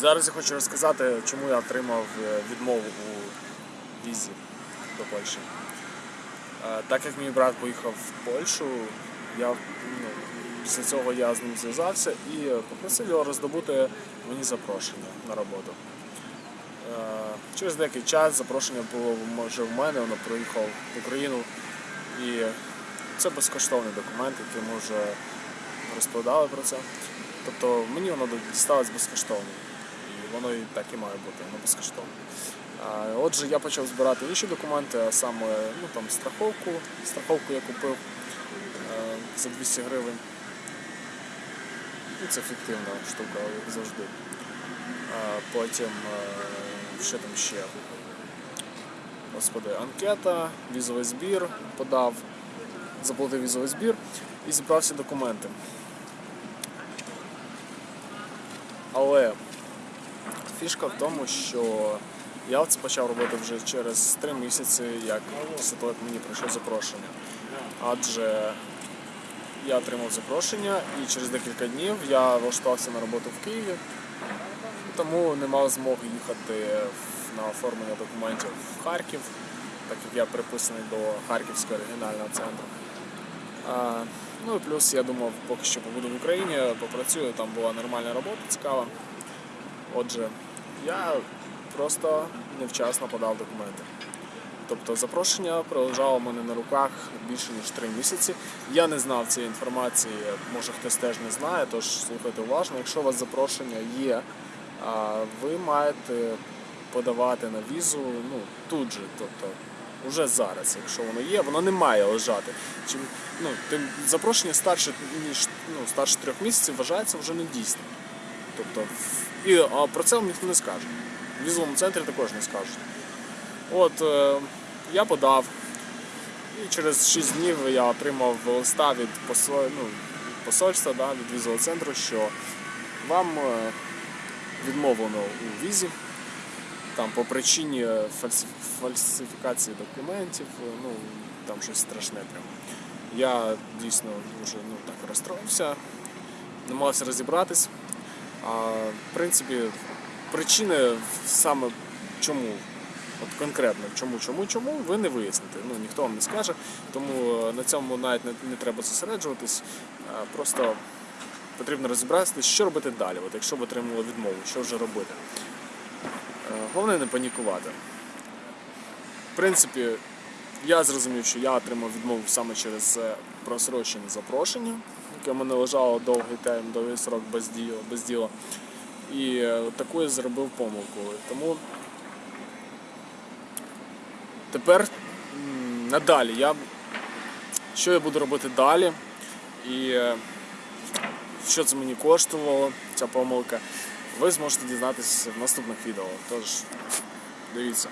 Зараз я хочу розказати, чому я отримав е, відмову у візі до Польщі. Е, Так як мій брат поїхав в Польщу, я, ну, після цього я з ним зв'язався і попросив його роздобути мені запрошення на роботу. Е, Через деякий час запрошення було вже в мене, воно приїхав в Україну. І це безкоштовний документ, який ми вже розповідали про це. Тобто мені воно дісталось безкоштовно. І воно і так і має бути, воно безкоштовне. Отже, я почав збирати інші документи, а саме ну, там, страховку. Страховку я купив е, за 200 гривень. Ну, це фіктивна штука, як завжди. Потім, е, що там ще? Господи, анкета, візовий збір подав, заплатив візовий збір і зібрав всі документи. Але фішка в тому, що я це почав робити вже через три місяці, як після того, як мені прийшло запрошення. Адже я отримав запрошення і через декілька днів я влаштувався на роботу в Києві, тому не мав змоги їхати на оформлення документів в Харків, так як я приписаний до Харківського регіонального центру. Ну і плюс я думав, поки що побуду в Україні, попрацюю, там була нормальна робота, цікава. Отже, я просто невчасно подав документи. Тобто запрошення пролежало в мене на руках більше ніж три місяці. Я не знав цієї інформації, може хтось теж не знає, тож слухайте уважно. Якщо у вас запрошення є, ви маєте подавати на візу ну, тут же, тобто уже зараз, якщо воно є, воно не має лежати. Чим, ну, тим запрошення старше ніж ну, старше трьох місяців вважається вже недійсним. Тобто, і про це вам ніхто не скаже. В візовому центрі також не скажуть. От е, я подав, і через 6 днів я отримав листа від посол, ну, посольства, да, від візового центру, що вам е, відмовлено у візі там по причині фальсиф- фальсифікації документів, е, ну там щось страшне прям. Я дійсно дуже ну, так розстроївся, намагався розібратись. В принципі, причини саме чому, от конкретно чому, чому, чому, ви не виясните. Ну, ніхто вам не скаже, тому е, на цьому навіть не, не треба зосереджуватись. Просто потрібно розібратися, що робити далі. От якщо ви отримали відмову, що вже робити. Е, Головне не панікувати. В принципі, я зрозумів, що я отримав відмову саме через е, просрочене запрошення, яке в мене лежало довгий термін, довгий срок без діла. Без діла. І е, таку я зробив помилку. Тому тепер надалі я що я буду робити далі і е, що це мені коштувало, ця помилка, ви зможете дізнатися в наступних відео. Тож дивіться.